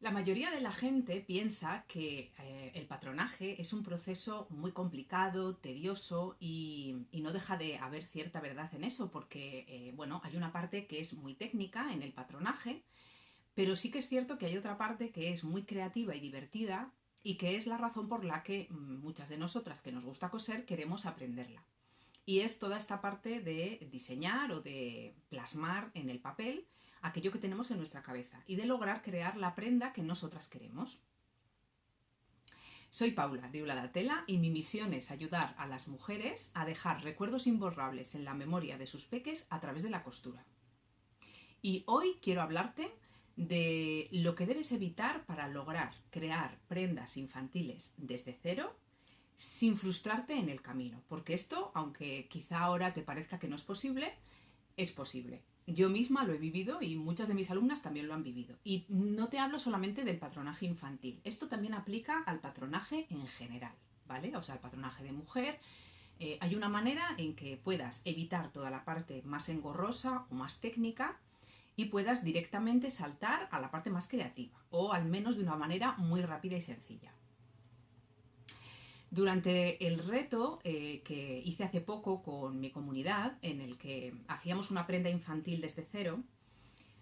La mayoría de la gente piensa que eh, el patronaje es un proceso muy complicado, tedioso y, no deja de haber cierta verdad en eso porque, eh, bueno, hay una parte que es muy técnica en el patronaje, pero sí que es cierto que hay otra parte que es muy creativa y divertida y que es la razón por la que muchas de nosotras que nos gusta coser queremos aprenderla. Y es toda esta parte de diseñar o de plasmar en el papel aquello que tenemos en nuestra cabeza y de lograr crear la prenda que nosotras queremos. Soy Paula de Ula Tela y mi misión es ayudar a las mujeres a dejar recuerdos imborrables en la memoria de sus peques a través de la costura. Y hoy quiero hablarte de lo que debes evitar para lograr crear prendas infantiles desde cero sin frustrarte en el camino, porque esto, aunque quizá ahora te parezca que no es posible, es posible. Yo misma lo he vivido y muchas de mis alumnas también lo han vivido. Y no te hablo solamente del patronaje infantil, esto también aplica al patronaje en general, ¿vale? O sea, al patronaje de mujer. Eh, hay una manera en que puedas evitar toda la parte más engorrosa o más técnica y puedas directamente saltar a la parte más creativa o al menos de una manera muy rápida y sencilla. Durante el reto eh, que hice hace poco con mi comunidad, en el que hacíamos una prenda infantil desde cero,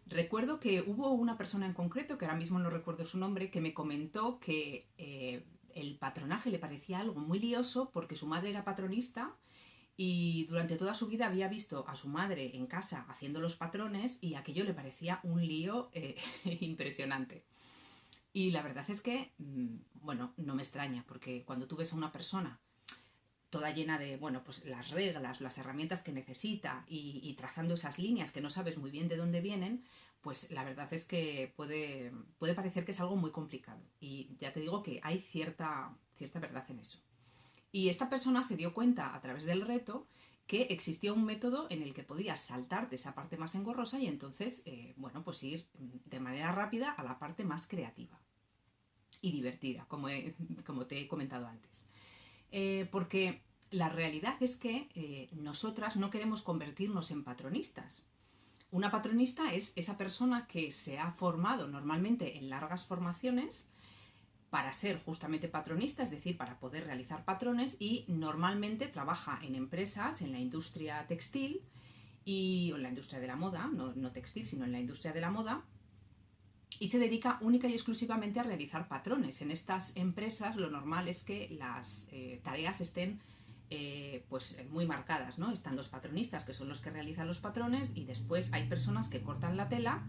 recuerdo que hubo una persona en concreto, que ahora mismo no recuerdo su nombre, que me comentó que eh, el patronaje le parecía algo muy lioso porque su madre era patronista y durante toda su vida había visto a su madre en casa haciendo los patrones y aquello le parecía un lío eh, impresionante. Y la verdad es que, mm, bueno, no me extraña, porque cuando tú ves a una persona toda llena de, bueno, pues las reglas, las herramientas que necesita y, trazando esas líneas que no sabes muy bien de dónde vienen, pues la verdad es que puede, puede parecer que es algo muy complicado. Y ya te digo que hay cierta, cierta verdad en eso. Y esta persona se dio cuenta a través del reto que existía un método en el que podías saltarte esa parte más engorrosa y entonces, eh, bueno, pues ir de manera rápida a la parte más creativa y divertida, como, como te he comentado antes. Eh, porque la realidad es que eh, nosotras no queremos convertirnos en patronistas. Una patronista es esa persona que se ha formado normalmente en largas formaciones para ser justamente patronista, es decir, para poder realizar patrones y normalmente trabaja en empresas, en la industria textil y en la industria de la moda, no, no textil, sino en la industria de la moda, y se dedica única y exclusivamente a realizar patrones. En estas empresas lo normal es que las eh, tareas estén eh, pues muy marcadas, ¿no? Están los patronistas, que son los que realizan los patrones, y después hay personas que cortan la tela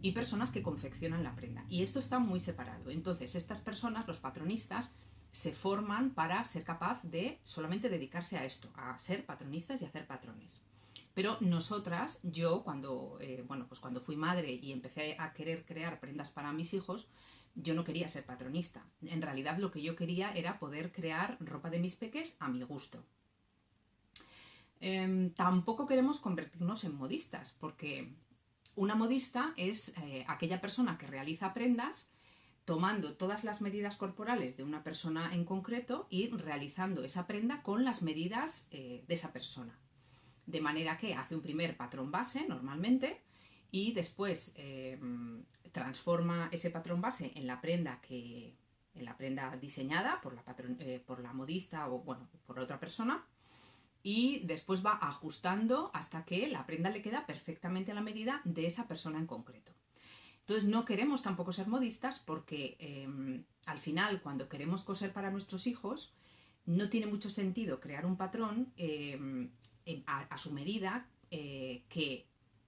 y personas que confeccionan la prenda. Y esto está muy separado. Entonces, estas personas, los patronistas, se forman para ser capaz de solamente dedicarse a esto, a ser patronistas y hacer patrones. Pero nosotras, yo cuando, eh, bueno, pues cuando fui madre y empecé a querer crear prendas para mis hijos, yo no quería ser patronista. En realidad lo que yo quería era poder crear ropa de mis peques a mi gusto. Em, tampoco queremos convertirnos en modistas, porque una modista es eh, aquella persona que realiza prendas tomando todas las medidas corporales de una persona en concreto y realizando esa prenda con las medidas eh, de esa persona de manera que hace un primer patrón base normalmente y después eh, transforma ese patrón base en la prenda que en la prenda diseñada por la, eh, por la modista o bueno, por otra persona y después va ajustando hasta que la prenda le queda perfectamente a la medida de esa persona en concreto. Entonces no queremos tampoco ser modistas porque em, al final cuando queremos coser para nuestros hijos no tiene mucho sentido crear un patrón em, a, su medida eh, que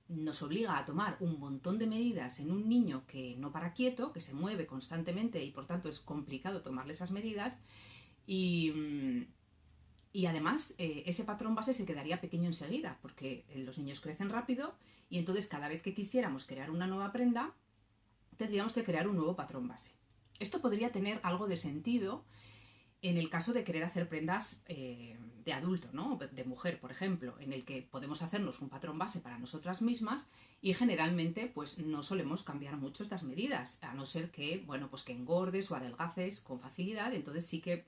nos obliga a tomar un montón de medidas en un niño que no para quieto, que se mueve constantemente y por tanto es complicado tomarle esas medidas y, mm, además eh, ese patrón base se quedaría pequeño enseguida porque eh, los niños crecen rápido y entonces cada vez que quisiéramos crear una nueva prenda tendríamos que crear un nuevo patrón base. Esto podría tener algo de sentido en el caso de querer hacer prendas eh, de adulto, ¿no? de mujer, por ejemplo, en el que podemos hacernos un patrón base para nosotras mismas y generalmente pues no solemos cambiar mucho estas medidas, a no ser que, bueno, pues que engordes o adelgaces con facilidad, entonces sí que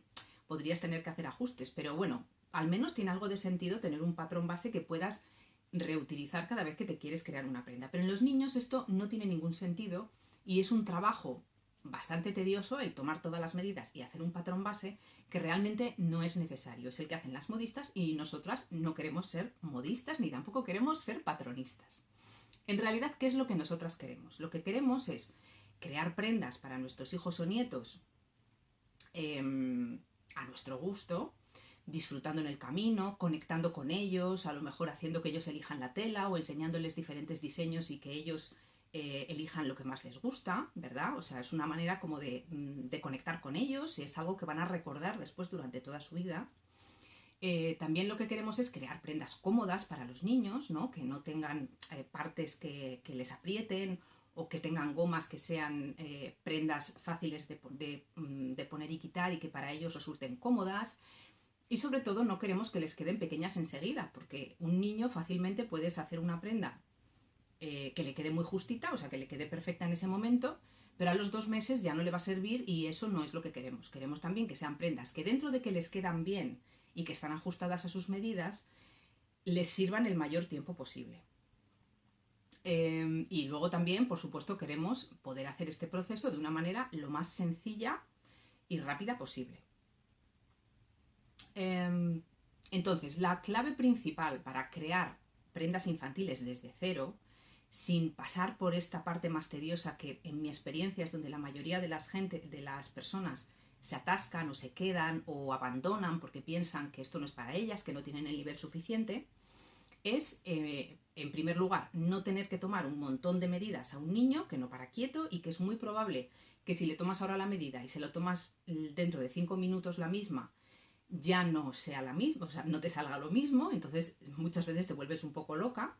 podrías tener que hacer ajustes, pero bueno, al menos tiene algo de sentido tener un patrón base que puedas reutilizar cada vez que te quieres crear una prenda. Pero en los niños esto no tiene ningún sentido y es un trabajo bastante tedioso el tomar todas las medidas y hacer un patrón base que realmente no es necesario. Es el que hacen las modistas y nosotras no queremos ser modistas ni tampoco queremos ser patronistas. En realidad, ¿qué es lo que nosotras queremos? Lo que queremos es crear prendas para nuestros hijos o nietos em, a nuestro gusto, disfrutando en el camino, conectando con ellos, a lo mejor haciendo que ellos elijan la tela o enseñándoles diferentes diseños y que ellos eh, elijan lo que más les gusta, ¿verdad? O sea, es una manera como de, mm, conectar con ellos y es algo que van a recordar después durante toda su vida. Eh, también lo que queremos es crear prendas cómodas para los niños, ¿no? Que no tengan eh, partes que, les aprieten o que tengan gomas que sean prendas fáciles mm, de, poner y quitar y que para ellos resulten cómodas. Y sobre todo no queremos que les queden pequeñas enseguida, porque un niño fácilmente puedes hacer una prenda que le quede muy justita, o sea, que le quede perfecta en ese momento, pero a los dos meses ya no le va a servir y eso no es lo que queremos. Queremos también que sean prendas que dentro de que les quedan bien y que están ajustadas a sus medidas, les sirvan el mayor tiempo posible. Em, y luego también, por supuesto, queremos poder hacer este proceso de una manera lo más sencilla y rápida posible. Em, entonces, la clave principal para crear prendas infantiles desde cero, sin pasar por esta parte más tediosa que en mi experiencia es donde la mayoría de las, gente, de las personas se atascan o se quedan o abandonan porque piensan que esto no es para ellas, que no tienen el nivel suficiente, es, eh, en primer lugar, no tener que tomar un montón de medidas a un niño que no para quieto y que es muy probable que si le tomas ahora la medida y se lo tomas dentro de cinco minutos la misma ya no sea la misma, o sea, no te salga lo mismo, entonces muchas veces te vuelves un poco loca.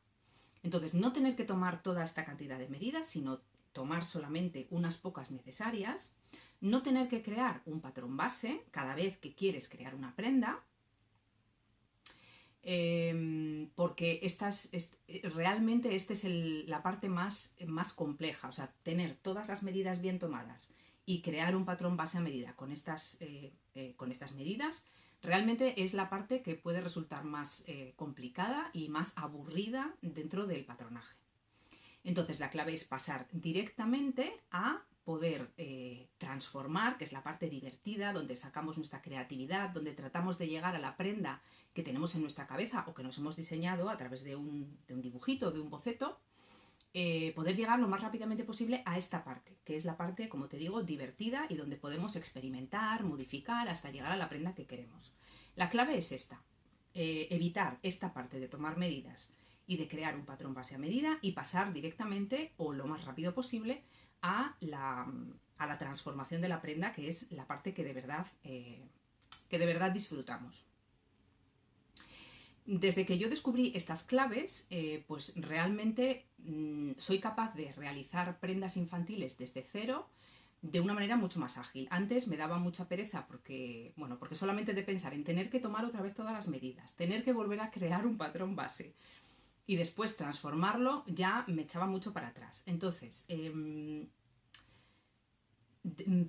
Entonces, no tener que tomar toda esta cantidad de medidas, sino tomar solamente unas pocas necesarias, no tener que crear un patrón base cada vez que quieres crear una prenda, em, porque estas, realmente esta es la parte más, más compleja, o sea, tener todas las medidas bien tomadas y crear un patrón base a medida con estas, eh, eh, con estas medidas, realmente es la parte que puede resultar más eh, complicada y más aburrida dentro del patronaje. Entonces la clave es pasar directamente a poder transformar, que es la parte divertida, donde sacamos nuestra creatividad, donde tratamos de llegar a la prenda que tenemos en nuestra cabeza o que nos hemos diseñado a través de un, de un dibujito, de un boceto, eh, poder llegar lo más rápidamente posible a esta parte, que es la parte, como te digo, divertida y donde podemos experimentar, modificar hasta llegar a la prenda que queremos. La clave es esta, eh, evitar esta parte de tomar medidas y de crear un patrón base a medida y pasar directamente o lo más rápido posible a la, transformación de la prenda, que es la parte que de verdad, eh, que de verdad disfrutamos. Desde que yo descubrí estas claves, eh, pues realmente mm, soy capaz de realizar prendas infantiles desde cero de una manera mucho más ágil. Antes me daba mucha pereza porque, bueno, porque solamente de pensar en tener que tomar otra vez todas las medidas, tener que volver a crear un patrón base y después transformarlo, ya me echaba mucho para atrás. Entonces, em,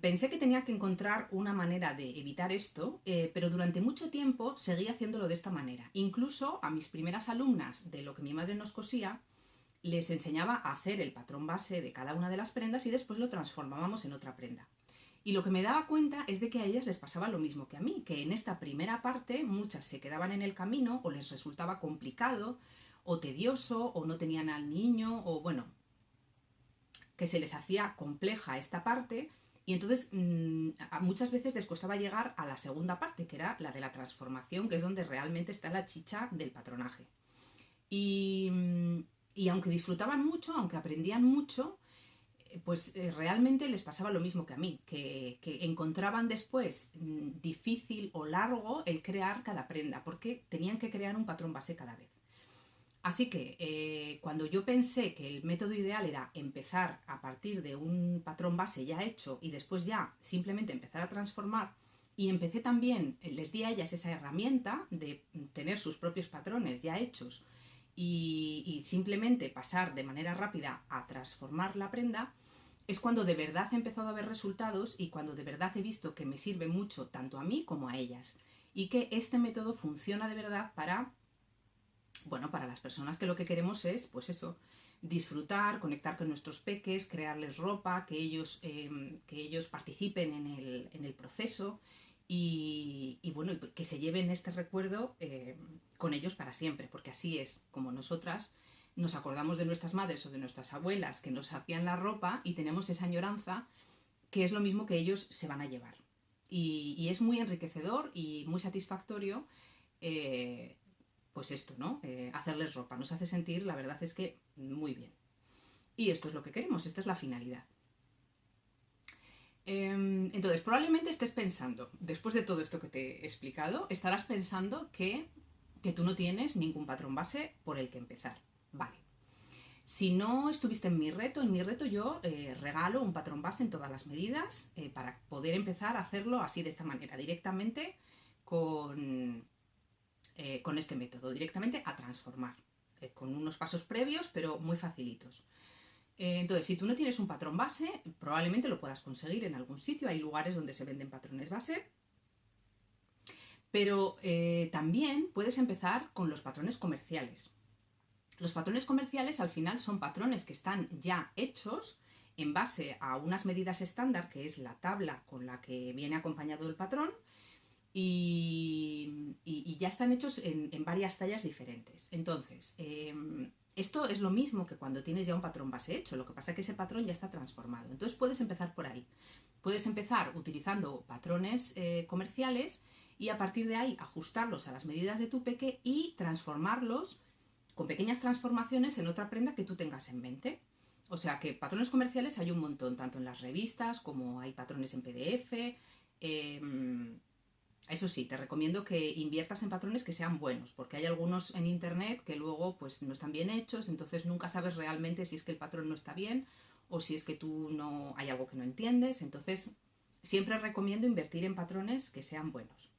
pensé que tenía que encontrar una manera de evitar esto, eh, pero durante mucho tiempo seguí haciéndolo de esta manera. Incluso a mis primeras alumnas de lo que mi madre nos cosía, les enseñaba a hacer el patrón base de cada una de las prendas y después lo transformábamos en otra prenda. Y lo que me daba cuenta es de que a ellas les pasaba lo mismo que a mí, que en esta primera parte muchas se quedaban en el camino o les resultaba complicado o tedioso o no tenían al niño o bueno, que se les hacía compleja esta parte y entonces mm, muchas veces les costaba llegar a la segunda parte, que era la de la transformación, que es donde realmente está la chicha del patronaje. Y, mm, aunque disfrutaban mucho, aunque aprendían mucho, eh, pues eh, realmente les pasaba lo mismo que a mí, que, que encontraban después mm, difícil o largo el crear cada prenda, porque tenían que crear un patrón base cada vez. Así que eh, cuando yo pensé que el método ideal era empezar a partir de un patrón base ya hecho y después ya simplemente empezar a transformar, y empecé también, les di a ellas esa herramienta de tener sus propios patrones ya hechos y, y simplemente pasar de manera rápida a transformar la prenda, es cuando de verdad he empezado a ver resultados y cuando de verdad he visto que me sirve mucho tanto a mí como a ellas y que este método funciona de verdad para bueno, para las personas que lo que queremos es, pues eso, disfrutar, conectar con nuestros peques, crearles ropa, que ellos, em, que ellos participen en el, en el proceso y, bueno, que se lleven este recuerdo em, con ellos para siempre, porque así es como nosotras nos acordamos de nuestras madres o de nuestras abuelas que nos hacían la ropa y tenemos esa añoranza que es lo mismo que ellos se van a llevar. Y, es muy enriquecedor y muy satisfactorio, eh, pues esto, ¿no? Eh, hacerles ropa. Nos hace sentir, la verdad es que, muy bien. Y esto es lo que queremos, esta es la finalidad. Em, entonces, probablemente estés pensando, después de todo esto que te he explicado, estarás pensando que, que tú no tienes ningún patrón base por el que empezar. Vale. Si no estuviste en mi reto, en mi reto yo eh, regalo un patrón base en todas las medidas eh, para poder empezar a hacerlo así de esta manera, directamente con, eh, con este método, directamente a transformar, con unos pasos previos pero muy facilitos. entonces, si tú no tienes un patrón base, probablemente lo puedas conseguir en algún sitio, hay lugares donde se venden patrones base, pero también puedes empezar con los patrones comerciales. Los patrones comerciales al final son patrones que están ya hechos en base a unas medidas estándar, que es la tabla con la que viene acompañado el patrón, y, ya están hechos en, varias tallas diferentes. Entonces, em, esto es lo mismo que cuando tienes ya un patrón base hecho, lo que pasa es que ese patrón ya está transformado. Entonces puedes empezar por ahí. Puedes empezar utilizando patrones eh, comerciales y a partir de ahí ajustarlos a las medidas de tu peque y transformarlos con pequeñas transformaciones en otra prenda que tú tengas en mente. O sea que patrones comerciales hay un montón, tanto en las revistas como hay patrones en PDF. Em, eso sí, te recomiendo que inviertas en patrones que sean buenos, porque hay algunos en internet que luego pues no están bien hechos, entonces nunca sabes realmente si es que el patrón no está bien o si es que tú no hay algo que no entiendes. Entonces, siempre recomiendo invertir en patrones que sean buenos.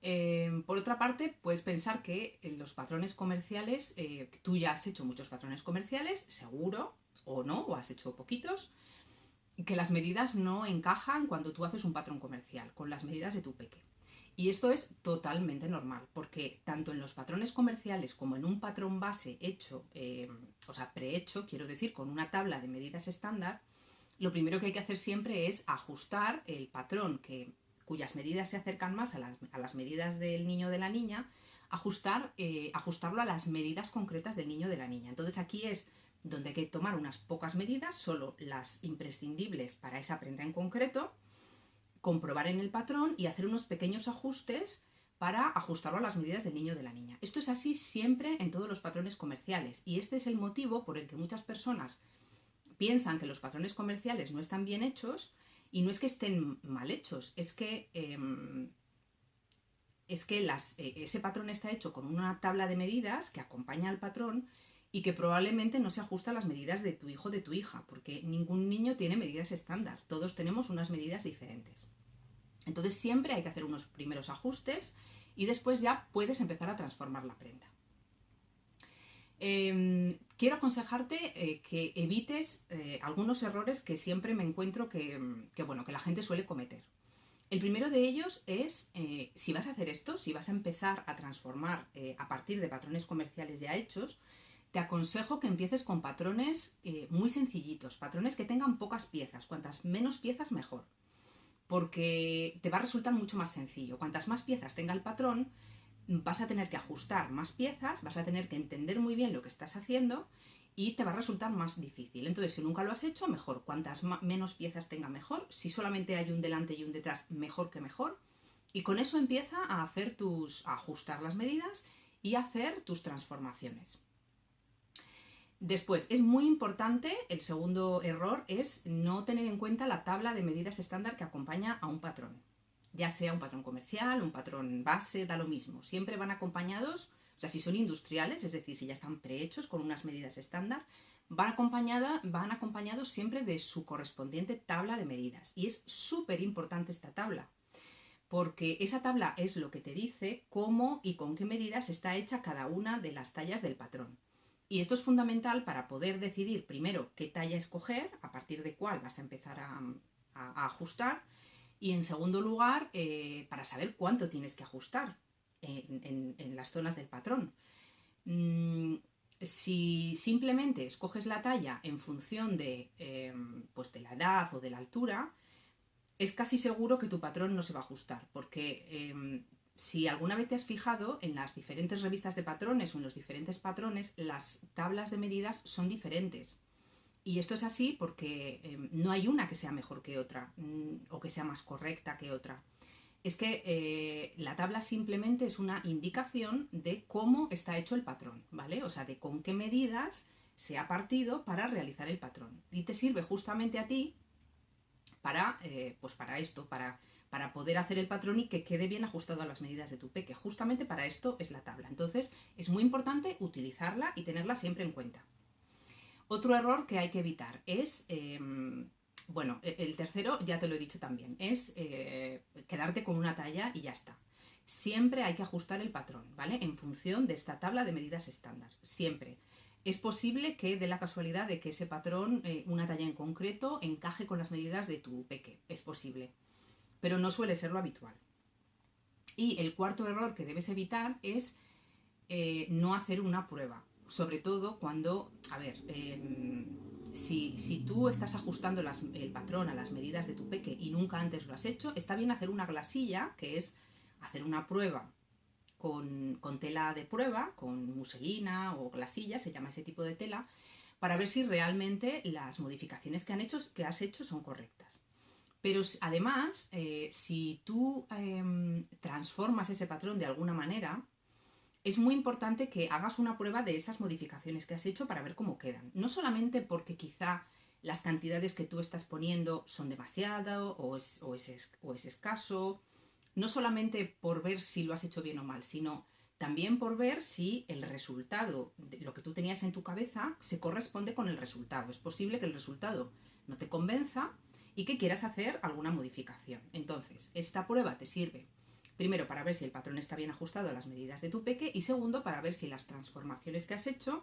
Em, por otra parte, puedes pensar que los patrones comerciales, eh, tú ya has hecho muchos patrones comerciales, seguro, o no, o has hecho poquitos, que las medidas no encajan cuando tú haces un patrón comercial con las medidas de tu peque. Y esto es totalmente normal, porque tanto en los patrones comerciales como en un patrón base hecho, em, o sea, prehecho, quiero decir, con una tabla de medidas estándar, lo primero que hay que hacer siempre es ajustar el patrón que cuyas medidas se acercan más a las, medidas del niño o de la niña, ajustar, eh, ajustarlo a las medidas concretas del niño o de la niña. Entonces aquí es donde hay que tomar unas pocas medidas, solo las imprescindibles para esa prenda en concreto, comprobar en el patrón y hacer unos pequeños ajustes para ajustarlo a las medidas del niño o de la niña. Esto es así siempre en todos los patrones comerciales y este es el motivo por el que muchas personas piensan que los patrones comerciales no están bien hechos y no es que estén mal hechos, es que, em, es que las, e, ese patrón está hecho con una tabla de medidas que acompaña al patrón y que probablemente no se ajusta a las medidas de tu hijo o de tu hija, porque ningún niño tiene medidas estándar, todos tenemos unas medidas diferentes. Entonces siempre hay que hacer unos primeros ajustes y después ya puedes empezar a transformar la prenda. Em, quiero aconsejarte eh, que evites eh, algunos errores que siempre me encuentro que, bueno, que la gente suele cometer. El primero de ellos es, eh, si vas a hacer esto, si vas a empezar a transformar a partir de patrones comerciales ya hechos, te aconsejo que empieces con patrones muy sencillitos, patrones que tengan pocas piezas, cuantas menos piezas mejor, porque te va a resultar mucho más sencillo. Cuantas más piezas tenga el patrón, vas a tener que ajustar más piezas, vas a tener que entender muy bien lo que estás haciendo y te va a resultar más difícil. Entonces, si nunca lo has hecho, mejor. Cuantas menos piezas tenga, mejor. Si solamente hay un delante y un detrás, mejor que mejor. Y con eso empieza a hacer tus, a ajustar las medidas y a hacer tus transformaciones. Después, es muy importante, el segundo error es no tener en cuenta la tabla de medidas estándar que acompaña a un patrón ya sea un patrón comercial, un patrón base, da lo mismo. Siempre van acompañados, o sea, si son industriales, es decir, si ya están prehechos con unas medidas estándar, van, van acompañados siempre de su correspondiente tabla de medidas. Y es súper importante esta tabla, porque esa tabla es lo que te dice cómo y con qué medidas está hecha cada una de las tallas del patrón. Y esto es fundamental para poder decidir primero qué talla escoger, a partir de cuál vas a empezar a ajustar, y en segundo lugar, eh, para saber cuánto tienes que ajustar en, las zonas del patrón. Mm, si simplemente escoges la talla en función de, em, pues de la edad o de la altura, es casi seguro que tu patrón no se va a ajustar, porque em, si alguna vez te has fijado en las diferentes revistas de patrones o en los diferentes patrones, las tablas de medidas son diferentes. Y esto es así porque em, no hay una que sea mejor que otra mm, o que sea más correcta que otra. Es que eh, la tabla simplemente es una indicación de cómo está hecho el patrón, ¿vale? O sea, de con qué medidas se ha partido para realizar el patrón. Y te sirve justamente a ti para, eh, pues para esto, para para poder hacer el patrón y que quede bien ajustado a las medidas de tu peque. Justamente para esto es la tabla. Entonces es muy importante utilizarla y tenerla siempre en cuenta. Otro error que hay que evitar es, em, bueno, e-, el tercero ya te lo he dicho también, es eh, quedarte con una talla y ya está. Siempre hay que ajustar el patrón, ¿vale? En función de esta tabla de medidas estándar, siempre. Es posible que dé la casualidad de que ese patrón, eh, una talla en concreto, encaje con las medidas de tu peque. Es posible pero no suele ser lo habitual. Y el cuarto error que debes evitar es eh, no hacer una prueba, sobre todo cuando, a ver, em, si, tú estás ajustando el patrón a las medidas de tu peque y nunca antes lo has hecho, está bien hacer una glasilla, que es hacer una prueba con, con, tela de prueba, con muselina o glasilla, se llama ese tipo de tela, para ver si realmente las modificaciones que, han hecho, que has hecho son correctas. Pero además, eh, si tú em, transformas ese patrón de alguna manera, es muy importante que hagas una prueba de esas modificaciones que has hecho para ver cómo quedan. No solamente porque quizá las cantidades que tú estás poniendo son demasiado o es, o es escaso, no solamente por ver si lo has hecho bien o mal, sino también por ver si el resultado, de lo que tú tenías en tu cabeza, se corresponde con el resultado. Es posible que el resultado no te convenza y que quieras hacer alguna modificación. Entonces, esta prueba te sirve primero para ver si el patrón está bien ajustado a las medidas de tu peque y segundo para ver si las transformaciones que has hecho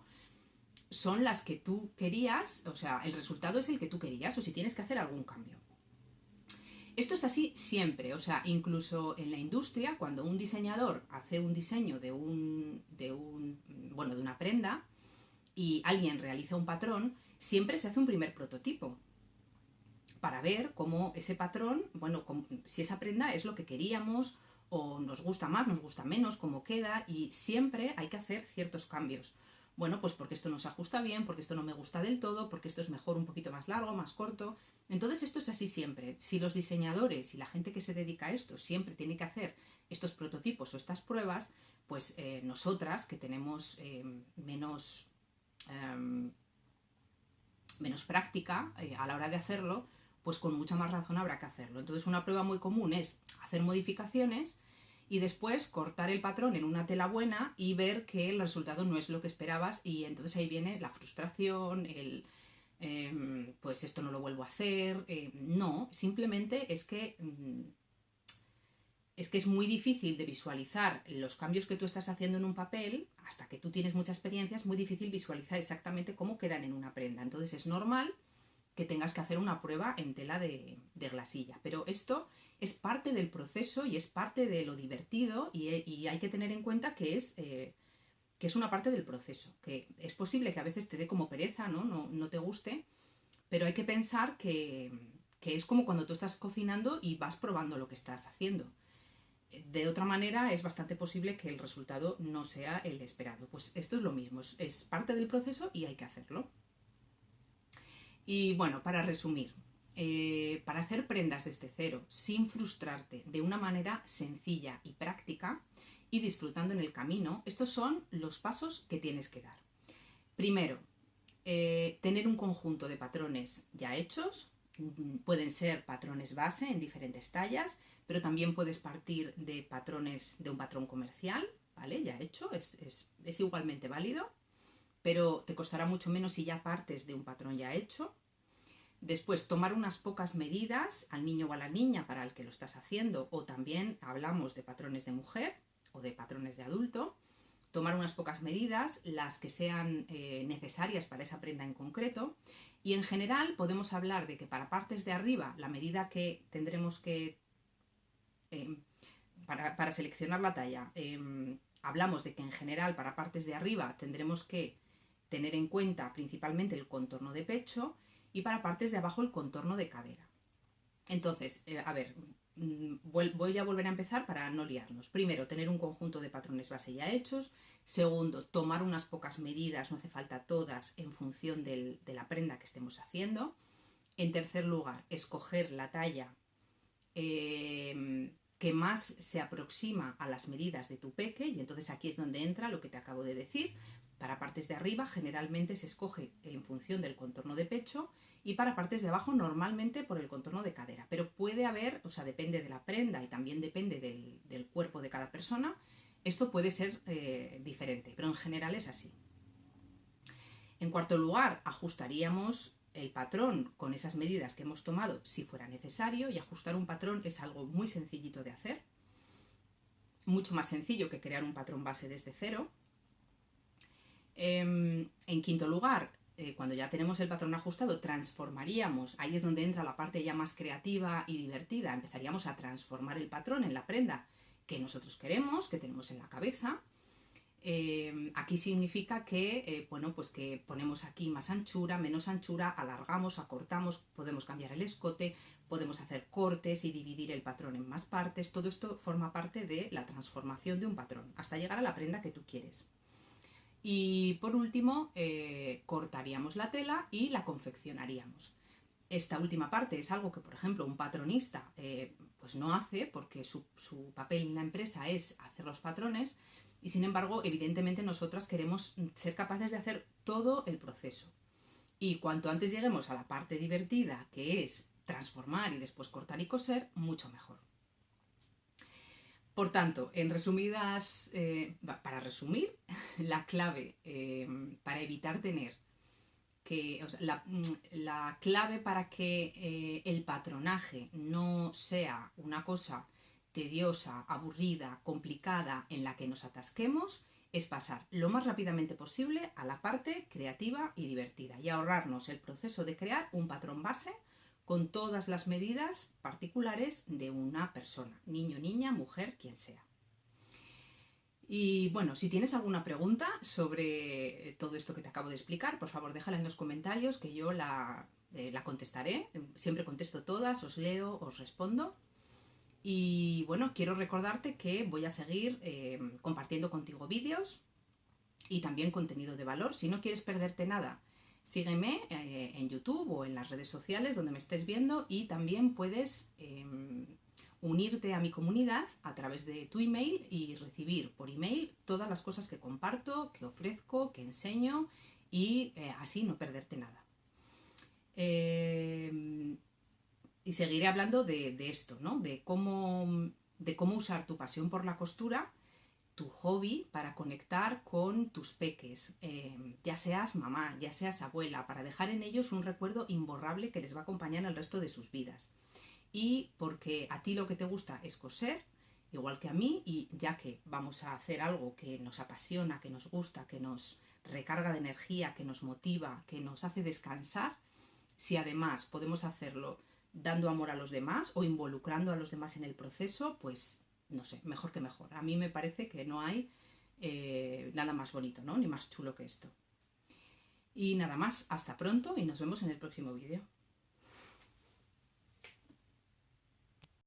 son las que tú querías, o sea, el resultado es el que tú querías o si tienes que hacer algún cambio. Esto es así siempre, o sea, incluso en la industria, cuando un diseñador hace un diseño de un, de un bueno, de una prenda y alguien realiza un patrón, siempre se hace un primer prototipo para ver cómo ese patrón, bueno, si esa prenda es lo que queríamos o nos gusta más, nos gusta menos, cómo queda y siempre hay que hacer ciertos cambios. Bueno, pues porque esto no se ajusta bien, porque esto no me gusta del todo, porque esto es mejor un poquito más largo, más corto. Entonces esto es así siempre. Si los diseñadores y la gente que se dedica a esto siempre tiene que hacer estos prototipos o estas pruebas, pues eh, nosotras que tenemos eh, menos, em, menos práctica eh, a la hora de hacerlo, pues con mucha más razón habrá que hacerlo. Entonces una prueba muy común es hacer modificaciones y después cortar el patrón en una tela buena y ver que el resultado no es lo que esperabas y entonces ahí viene la frustración, el em, pues esto no lo vuelvo a hacer. Eh, no, simplemente es que mm, es que es muy difícil de visualizar los cambios que tú estás haciendo en un papel, hasta que tú tienes mucha experiencia, es muy difícil visualizar exactamente cómo quedan en una prenda. Entonces es normal que tengas que hacer una prueba en tela de, glasilla. Pero esto es parte del proceso y es parte de lo divertido y, hay que tener en cuenta que es, eh, que es una parte del proceso, que es posible que a veces te dé como pereza, ¿no? No, te guste, pero hay que pensar que, que es como cuando tú estás cocinando y vas probando lo que estás haciendo. De otra manera, es bastante posible que el resultado no sea el esperado. Pues esto es lo mismo, es parte del proceso y hay que hacerlo. Y bueno, para resumir, eh, para hacer prendas desde cero sin frustrarte de una manera sencilla y práctica y disfrutando en el camino, estos son los pasos que tienes que dar. Primero, eh, tener un conjunto de patrones ya hechos, mm, pueden ser patrones base en diferentes tallas, pero también puedes partir de patrones de un patrón comercial, ¿vale? Ya hecho, es, es igualmente válido pero te costará mucho menos si ya partes de un patrón ya hecho. Después, tomar unas pocas medidas al niño o a la niña para el que lo estás haciendo, o también hablamos de patrones de mujer o de patrones de adulto. Tomar unas pocas medidas, las que sean eh, necesarias para esa prenda en concreto. Y en general podemos hablar de que para partes de arriba, la medida que tendremos que, em, para, seleccionar la talla, em, hablamos de que en general para partes de arriba tendremos que tener en cuenta principalmente el contorno de pecho y para partes de abajo el contorno de cadera. Entonces, eh, a ver, mm, voy a volver a empezar para no liarnos. Primero, tener un conjunto de patrones base ya hechos. Segundo, tomar unas pocas medidas, no hace falta todas, en función de la prenda que estemos haciendo. En tercer lugar, escoger la talla em, que más se aproxima a las medidas de tu peque y entonces aquí es donde entra lo que te acabo de decir. Para partes de arriba generalmente se escoge en función del contorno de pecho y para partes de abajo normalmente por el contorno de cadera. Pero puede haber, o sea, depende de la prenda y también depende del, cuerpo de cada persona, esto puede ser eh, diferente, pero en general es así. En cuarto lugar, ajustaríamos el patrón con esas medidas que hemos tomado si fuera necesario y ajustar un patrón es algo muy sencillito de hacer, mucho más sencillo que crear un patrón base desde cero. Em, en quinto lugar, eh, cuando ya tenemos el patrón ajustado, transformaríamos, ahí es donde entra la parte ya más creativa y divertida, empezaríamos a transformar el patrón en la prenda que nosotros queremos, que tenemos en la cabeza. Eh, aquí significa que, eh, bueno, pues que ponemos aquí más anchura, menos anchura, alargamos, acortamos, podemos cambiar el escote, podemos hacer cortes y dividir el patrón en más partes. Todo esto forma parte de la transformación de un patrón, hasta llegar a la prenda que tú quieres. Y por último, eh, cortaríamos la tela y la confeccionaríamos. Esta última parte es algo que, por ejemplo, un patronista eh, pues no hace porque su, papel en la empresa es hacer los patrones y sin embargo, evidentemente nosotras queremos ser capaces de hacer todo el proceso. Y cuanto antes lleguemos a la parte divertida, que es transformar y después cortar y coser, mucho mejor. Por tanto, en resumidas, eh, para resumir, la clave eh, para evitar tener que, mm, la, clave para que eh, el patronaje no sea una cosa tediosa, aburrida, complicada, en la que nos atasquemos, es pasar lo más rápidamente posible a la parte creativa y divertida y ahorrarnos el proceso de crear un patrón base con todas las medidas particulares de una persona, niño, niña, mujer, quien sea. Y bueno, si tienes alguna pregunta sobre todo esto que te acabo de explicar, por favor déjala en los comentarios que yo la, eh, contestaré. Siempre contesto todas, os leo, os respondo. Y bueno, quiero recordarte que voy a seguir eh, compartiendo contigo vídeos y también contenido de valor. Si no quieres perderte nada Sígueme eh, en YouTube o en las redes sociales donde me estés viendo y también puedes em, unirte a mi comunidad a través de tu email y recibir por email todas las cosas que comparto, que ofrezco, que enseño y eh, así no perderte nada. Em, y seguiré hablando de, de esto, ¿no? De cómo, de cómo usar tu pasión por la costura tu hobby para conectar con tus peques, em, ya seas mamá, ya seas abuela, para dejar en ellos un recuerdo imborrable que les va a acompañar el resto de sus vidas. Y porque a ti lo que te gusta es coser, igual que a mí, y ya que vamos a hacer algo que nos apasiona, que nos gusta, que nos recarga de energía, que nos motiva, que nos hace descansar, si además podemos hacerlo dando amor a los demás o involucrando a los demás en el proceso, pues no sé, mejor que mejor. A mí me parece que no hay eh, nada más bonito, ¿no? Ni más chulo que esto. Y nada más, hasta pronto y nos vemos en el próximo vídeo.